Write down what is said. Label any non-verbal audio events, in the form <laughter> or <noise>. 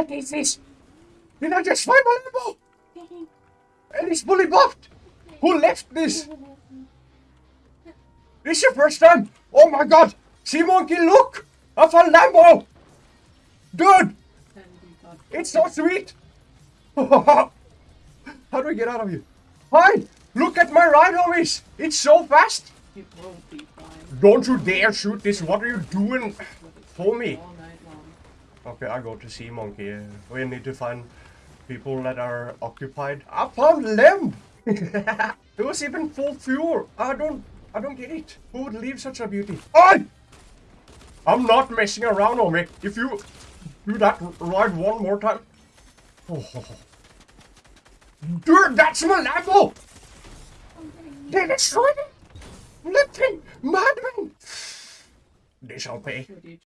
What is this? Did I just find my Lambo? And it's fully buffed. Who left this? This is your first time. Oh my god. Sea Monkey, look. I found Lambo. Dude, it's so sweet. <laughs> How do I get out of here? Hi, look at my ride, homies. It's so fast. It won't be fine. Don't you dare shoot this. What are you doing? But it's Okay, I go to Sea Monkey. Uh, We need to find people that are occupied. I found Lem. it was even full fuel. I don't, I don't get it. Who would leave such a beauty? I, I'm not messing around, homie. If you do that ride one more time, oh, dude, that's my Lambo. They destroyed it. Lifting, madman. They shall pay.